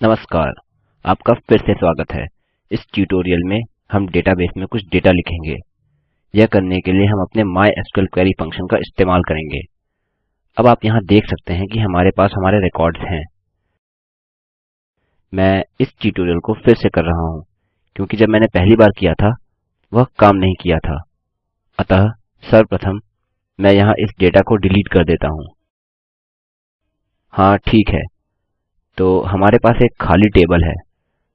नमस्कार, आपका फिर से स्वागत है। इस ट्यूटोरियल में हम डेटाबेस में कुछ डेटा लिखेंगे। यह करने के लिए हम अपने माइस्क्ल क्वेरी फ़ंक्शन का इस्तेमाल करेंगे। अब आप यहाँ देख सकते हैं कि हमारे पास हमारे रिकॉर्ड्स हैं। मैं इस ट्यूटोरियल को फिर से कर रहा हूँ, क्योंकि जब मैंने पहली बार किया था, वह काम नहीं किया था। अतः सर्वप्रथम मैं यहाँ इस डेटा को डिलीट कर देता हूँ। हाँ ठीक है। तो हमारे पास एक खाली टेबल है।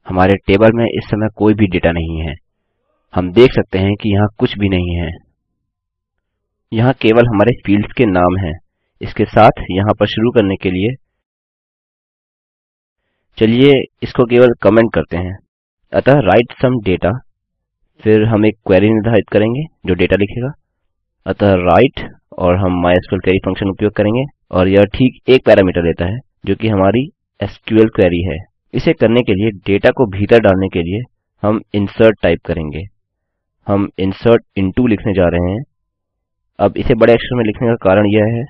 हमारे टेबल में इस समय कोई भी डेटा नहीं है। हम देख सकते हैं कि यहाँ कुछ भी नहीं है। यहाँ केवल हमारे फील्ड्स के नाम हैं। इसके साथ यहाँ पर शुरू करने के लिए चलिए इसको केवल कमेंट करते हैं। अतः राइट सम डेटा, फिर हम एक क्वेरी निर्धारित करेंगे जो डेटा लिखेगा। अतः राइट, और हम माइस्क्ल क्वेरी फ़ंक्शन उपयोग करेंगे, और यह ठीक एक पैरामीटर लेता है, जो कि हमारी एसक्यूएल क्वेरी है। इसे करने के लिए डेटा को भीतर डालने के लिए हम इंसर्ट टाइप करेंगे। हम इंसर्ट इनटू लिखने जा रहे हैं। अब इसे बड़े अक्षर में लिखने का कारण यह है,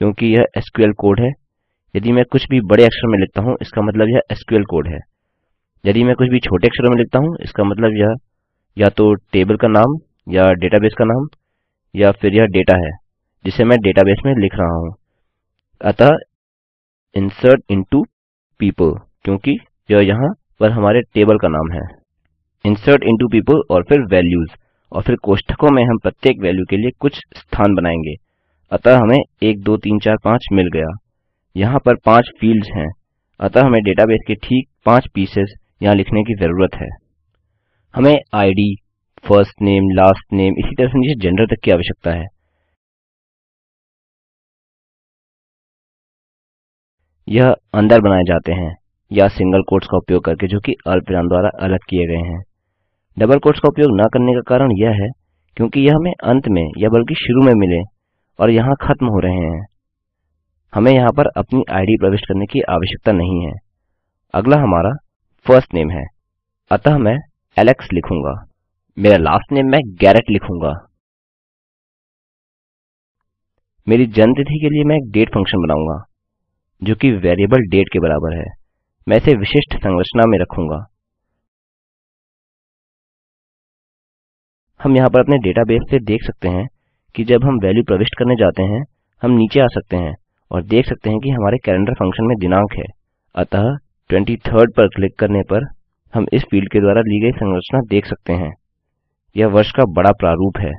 क्योंकि यह एसक्यूएल कोड है। यदि मैं कुछ भी बड़े अक्षर में लिखता हूँ, इसका मतलब यह एसक्यूएल कोड है। यदि मैं कुछ भी छोटे अक्षरों में लिखता हूँ, इसका मतलब यह या तो टेबल का नाम या डेटाबेस का नाम या फिर यह डेटा है, जिसे मैं डेटाबेस में लिख रहा हूँ। अतः इंसर्ट इनटू people, क्योंकि यह यहाँ पर हमारे टेबल का नाम है। इंसर्ट into people और फिर वैल्यूज़ और फिर कोष्ठकों में हम प्रत्येक वैल्यू के लिए कुछ स्थान बनाएँगे। अतः हमें 1 2 3 4 5 मिल गया। यहाँ पर पाँच फील्ड्स हैं। अतः हमें डेटाबेस के ठीक पाँच पीसेस यहाँ लिखने की ज़रूरत है। हमें ID first name last name इसी तरह से नीचे जेंडर तक की आवश्यकता है। यह अंदर बनाए जाते हैं या सिंगल कोट्स का उपयोग करके जो कि अल्पविराम द्वारा अलग किए गए हैं। डबल कोट्स का उपयोग न करने का कारण यह है क्योंकि यह हमें अंत में या बल्कि शुरू में मिले और यहाँ खत्म हो रहे हैं। हमें यहाँ पर अपनी आईडी प्रविष्ट करने की आवश्यकता नहीं है। अगला हमारा फ़र्स्ट नेम है। अतः मैं एलेक्स लिखूँगा। मेरा लास्ट नेम मैं गैरेट लिखूँगा। मेरी जन्मतिथि के लिए मैं डेट फ़ंक्शन बनाऊँगा। जो कि वेरिएबल डेट के बराबर है। मैं इसे विशिष्ट संरचना में रखूँगा। हम यहाँ पर अपने डेटाबेस से देख सकते हैं कि जब हम वैल्यू प्रविष्ट करने जाते हैं, हम नीचे आ सकते हैं और देख सकते हैं कि हमारे कैलेंडर फ़ंक्शन में दिनांक है। अतः 23rd पर क्लिक करने पर हम इस फ़ील्ड के द्वारा ली गई संरचना देख सकते हैं। यह वर्ष का बड़ा प्रारूप है।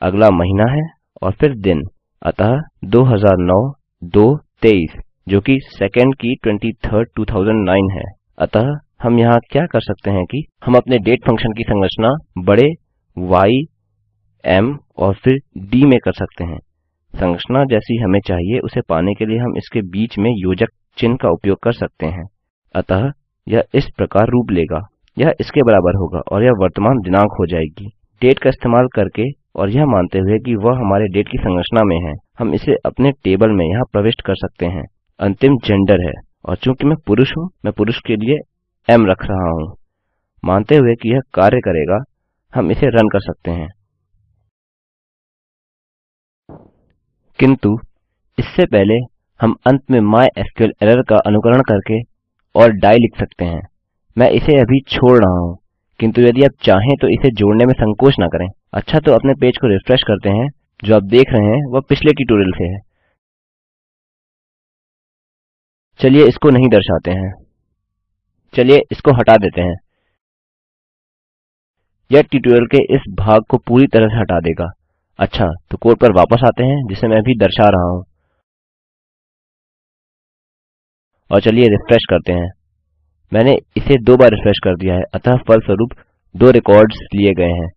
अगला महीना है और फिर दिन। अतः 2009 2 23 जो कि सेकेंड की twenty third two thousand nine है। अतः हम यहाँ क्या कर सकते हैं कि हम अपने डेट फ़ंक्शन की संरचना बड़े Y, M और फिर D में कर सकते हैं। संरचना जैसी हमें चाहिए उसे पाने के लिए हम इसके बीच में योजक चिन्ह का उपयोग कर सकते हैं। अतः यह इस प्रकार रूप लेगा। यह इसके बराबर होगा और यह वर्तमान दिनांक हो जाएगी। डेट का इस्तेमाल करके और यह मानते हुए कि वह हमारे डेट की संरचना में है। हम इसे अपने टेबल में यहाँ प्रविष्ट कर सकते हैं। अंतिम जेंडर है। और चूँकि मैं पुरुष हूँ, मैं पुरुष के लिए एम रख रहा हूँ। मानते हुए कि यह कार्य करेगा, हम इसे रन कर सकते हैं। किंतु, इससे पहले हम अंत में माइस्क्ल एरर का अनुकरण करके और डाइ लिख सकते हैं। मैं इसे अभी छोड़ रहा हूँ, किंतु यदि आप चाहें तो इसे जोड़ने में संकोच ना करें। अच्छा तो अपने पेज को रिफ्रेश करते हैं। जो आप देख रहे हैं, वह पिछले ट्यूटोरियल से है। चलिए इसको नहीं दर्शाते हैं। चलिए इसको हटा देते हैं। यह ट्यूटोरियल के इस भाग को पूरी तरह से हटा देगा। अच्छा तो कोड पर वापस आते हैं, जिसे मैं अभी दर्शा रहा हूँ। और चलिए रिफ्रेश करते हैं। मैंने इसे दो बार रिफ्रेश कर दिया है, अतः फलस्वरूप दो रिकॉर्ड्स लिए गए हैं।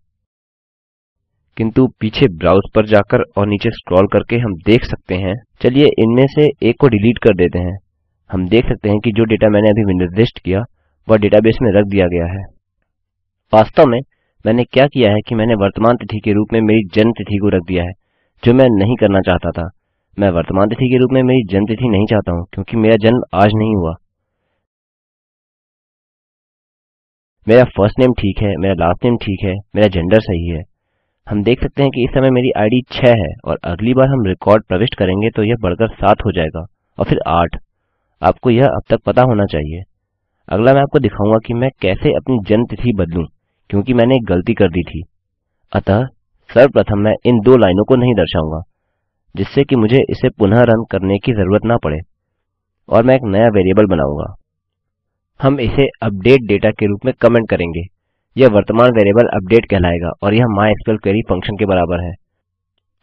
किंतु पीछे ब्राउज पर जाकर और नीचे स्क्रॉल करके हम देख सकते हैं। चलिए इनमें से एक को डिलीट कर देते हैं। हम देख सकते हैं कि जो डेटा मैंने अभी निर्दिष्ट किया, वह डेटाबेस में रख दिया गया है। वास्तव में मैंने क्या किया है कि मैंने वर्तमान तिथि के रूप में मेरी जन्म तिथि को रख दिया है, जो मैं नहीं करना चाहता था। मैं वर्तमान तिथि के रूप में मेरी जन्म तिथि नहीं चाहता हूँ, क्योंकि मेरा जन्म आज नहीं हुआ। मेरा फ़र्स्ट नेम ठीक है, मेरा लास्ट नेम ठीक है, मेरा जेंडर सही है। हम देख सकते हैं कि इस समय मेरी आईडी 6 है, और अगली बार हम रिकॉर्ड प्रविष्ट करेंगे तो यह बढ़कर 7 हो जाएगा, और फिर 8 आपको यह अब तक पता होना चाहिए। अगला मैं आपको दिखाऊँगा कि मैं कैसे अपनी जन्म तिथि बदलूं, क्योंकि मैंने एक गलती कर दी थी। अतः सर्वप्रथम मैं इन दो लाइनों को नहीं दर्शाऊँगा, जिससे कि मुझे इसे पुनः रन करने की ज़रूरत ना पड़े और मैं एक नया वेरिएबल बनाऊँगा। हम इसे अपडेट डेटा के रूप में कमेंट करेंगे। यह वर्तमान वेरिएबल अपडेट कहलाएगा और यह माइस्क्ल क्वेरी फ़ंक्शन के बराबर है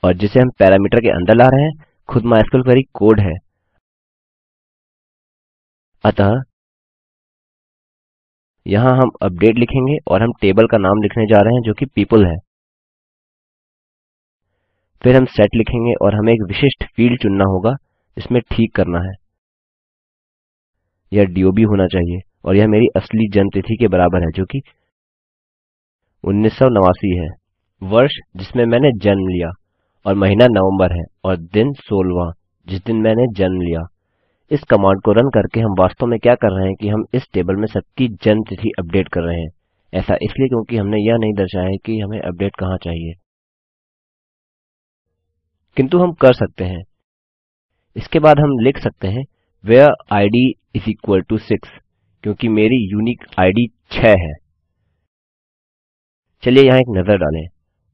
और जिसे हम पैरामीटर के अंदर ला रहे हैं, खुद माइस्क्ल क्वेरी कोड है। अतः यहाँ हम अपडेट लिखेंगे और हम टेबल का नाम लिखने जा रहे हैं जो कि पीपल है। फिर हम सेट लिखेंगे और हमें एक विशिष्ट फ़ील्ड चुनना होगा जिसमें ठीक करना है। यह डोब होना चाहिए और यह मेरी असली जन्म तिथि के बराबर है जो कि उन्नीस सौ नवासी है। वर्ष जिसमें मैंने जन्म लिया और महीना नवंबर है और दिन सोलवा जिस दिन मैंने जन्म लिया। इस कमांड को रन करके हम वास्तव में क्या कर रहे हैं कि हम इस टेबल में सबकी जन्म तिथि अपडेट कर रहे हैं। ऐसा इसलिए क्योंकि हमने यह नहीं दर्शाया है कि हमें अपडेट कहाँ चाहिए। किंतु हम कर सकते हैं। इसके बाद हम लिख सकते हैं where id is equal to 6 क्योंकि मेरी यूनिक आईडी 6 है। चलिए यहाँ एक नज़र डालें।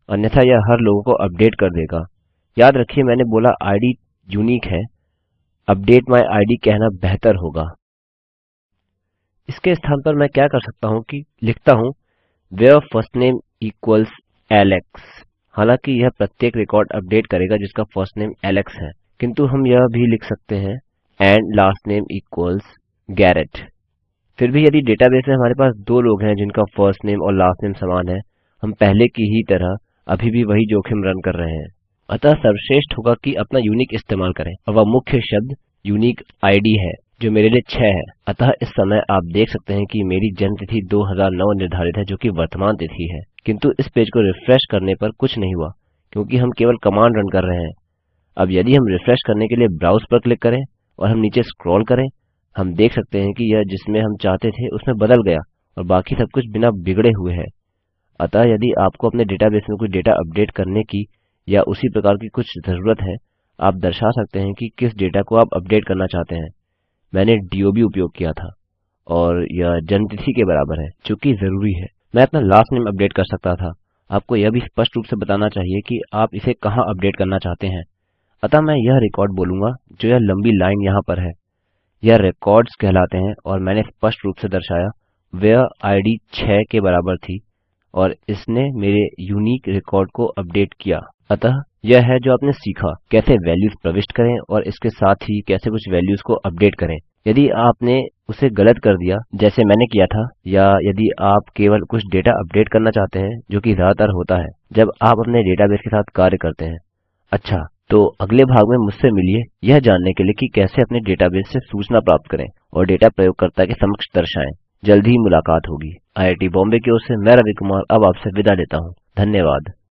अन्यथा यह हर लोगों को अपडेट कर देगा। याद रखिए मैंने बोला आईडी यूनिक है। अपडेट माय आईडी कहना बेहतर होगा। इसके स्थान पर मैं क्या कर सकता हूँ कि लिखता हूँ where first name equals Alex हालाँकि यह प्रत्येक रिकॉर्ड अपडेट करेगा जिसका फ़र्स्ट नेम एलेक्स है। किंतु हम यह भी लिख सकते हैं and last name equals Garrett फिर भी यदि डेटाबेस में हमारे पास दो लोग हैं जिनका फ़र्स्ट नेम और लास्ट नेम समान है, हम पहले की ही तरह अभी भी वही जोखिम रन कर रहे हैं। अतः सर्वश्रेष्ठ होगा कि अपना यूनिक इस्तेमाल करें और वह मुख्य शब्द यूनिक आईडी है, जो मेरे लिए 6 है। अतः इस समय आप देख सकते हैं कि मेरी जन्म तिथि 2009 निर्धारित है, जो कि वर्तमान तिथि है। किंतु इस पेज को रिफ्रेश करने पर कुछ नहीं हुआ, क्योंकि हम केवल कमांड रन कर रहे हैं। अब यदि हम रिफ्रेश करने के लिए ब्राउज पर क्लिक करें और हम नीचे स्क्रॉल करें, हम देख सकते हैं कि यह जिसमें हम चाहते थे उसमें बदल गया और बाकी सब कुछ बिना बिगड़े हुए है। अतः यदि आपको अपने डेटाबेस में कुछ डेटा अपडेट करने की या उसी प्रकार की कुछ ज़रूरत है, आप दर्शा सकते हैं कि किस डेटा को आप अपडेट करना चाहते हैं। मैंने डोब उपयोग किया था और यह जन्मतिथि के बराबर है, जो कि ज़रूरी है। मैं अपना लास्ट नेम अपडेट कर सकता था। आपको यह भी स्पष्ट रूप से बताना चाहिए कि आप इसे कहाँ अपडेट करना चाहते हैं। अतः मैं यह रिकॉर्ड बोलूँगा, जो यह लंबी लाइन यहाँ पर है। यह रिकॉर्ड्स कहलाते हैं और मैंने स्पष्ट रूप से दर्शाया वेयर आईडी 6 के बराबर थी। और इसने मेरे यूनिक रिकॉर्ड को अपडेट किया। अतः यह है जो आपने सीखा, कैसे वैल्यूज़ प्रविष्ट करें और इसके साथ ही कैसे कुछ वैल्यूज़ को अपडेट करें। यदि आपने उसे गलत कर दिया, जैसे मैंने किया था, या यदि आप केवल कुछ डेटा अपडेट करना चाहते हैं, जो कि ज़्यादातर होता है, जब आप अपने डेटाबेस के साथ कार्य करते हैं। अच्छा तो अगले भाग में मुझसे मिलिए, यह जानने के लिए कि कैसे अपने डेटाबेस से सूचना प्राप्त करें और डेटा प्रयोगकर्ता के समक्ष दर्शाएँ। जल्द ही मुलाकात होगी। आईआईटी बॉम्बे की ओर से मैं रवि कुमार अब आपसे विदा लेता हूँ। धन्यवाद।